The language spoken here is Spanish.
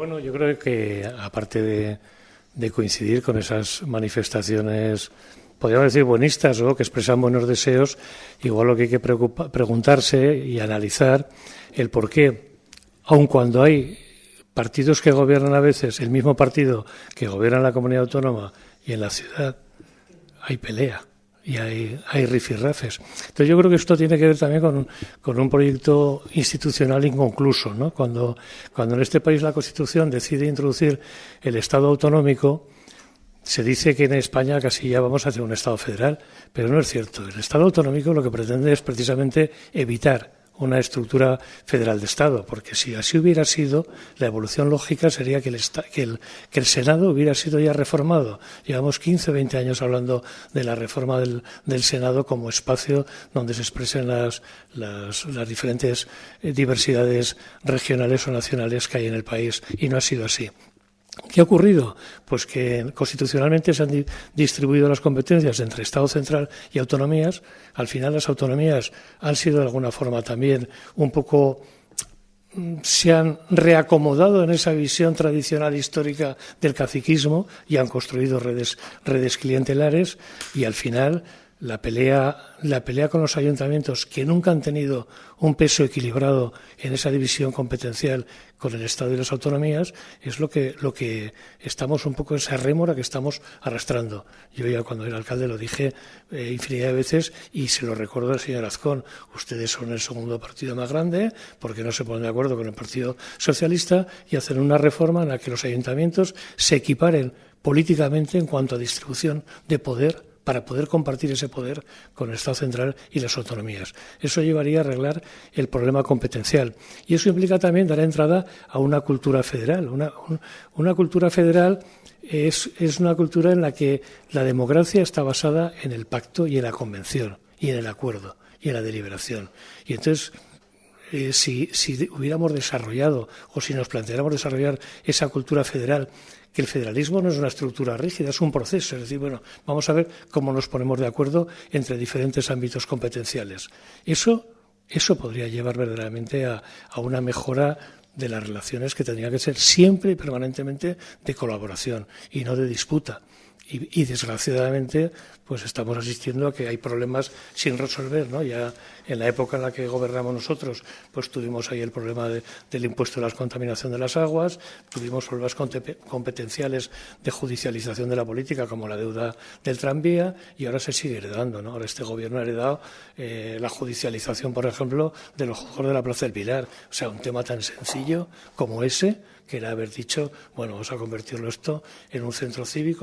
Bueno, yo creo que aparte de, coincidir con esas manifestaciones, podríamos decir buenistas o que expresan buenos deseos, igual lo que hay que preguntarse y analizar el por qué, aun cuando hay partidos que gobiernan a veces, el mismo partido que gobierna en la comunidad autónoma y en la ciudad, hay pelea y hay, hay rifirrafes. Entonces yo creo que esto tiene que ver también con un, con un proyecto institucional inconcluso. ¿no? Cuando, cuando en este país la Constitución decide introducir el Estado autonómico, se dice que en España casi ya vamos hacia un Estado federal, pero no es cierto. El Estado autonómico lo que pretende es precisamente evitar una estructura federal de Estado, porque si así hubiera sido, la evolución lógica sería que el, que el, Senado hubiera sido ya reformado. Llevamos 15 o 20 años hablando de la reforma del, del Senado como espacio donde se expresen las, las, las diferentes eh, diversidades regionales o nacionales que hay en el país, y no ha sido así. ¿Qué ha ocurrido? Pues que constitucionalmente se han distribuido las competencias entre Estado central y autonomías. Al final las autonomías han sido de alguna forma también un poco mm, se han reacomodado en esa visión tradicional histórica del caciquismo y han construido redes, redes clientelares y al final la pelea, la pelea con los ayuntamientos que nunca han tenido un peso equilibrado en esa división competencial con el Estado y las autonomías es lo que, lo que estamos un poco esa rémora que estamos arrastrando. Yo ya cuando era alcalde lo dije eh, infinidad de veces y se lo recuerdo al señor Azcón. Ustedes son el segundo partido más grande porque no se ponen de acuerdo con el Partido Socialista y hacen una reforma en la que los ayuntamientos se equiparen políticamente en cuanto a distribución de poder para poder compartir ese poder con el Estado central y las autonomías. Eso llevaría a arreglar el problema competencial. Y eso implica también dar entrada a una cultura federal. Una, cultura federal es, una cultura en la que la democracia está basada en el pacto y en la convención y en el acuerdo y en la deliberación. Y entonces eh, si, hubiéramos desarrollado o si nos planteáramos desarrollar esa cultura federal, que el federalismo no es una estructura rígida, es un proceso. Es decir, bueno, vamos a ver cómo nos ponemos de acuerdo entre diferentes ámbitos competenciales. Eso, eso podría llevar verdaderamente a, a una mejora de las relaciones que tendría que ser siempre y permanentemente de colaboración y no de disputa. Y, desgraciadamente pues estamos asistiendo a que hay problemas sin resolver no ya en la época en la que gobernamos nosotros pues tuvimos ahí el problema del impuesto de la contaminación de las aguas tuvimos problemas competenciales de judicialización de la política como la deuda del tranvía y ahora se sigue heredando no ahora este gobierno ha heredado eh, la judicialización por ejemplo de los juegos de la plaza del Pilar. O sea un tema tan sencillo como ese que era haber dicho bueno vamos a convertirlo esto en un centro cívico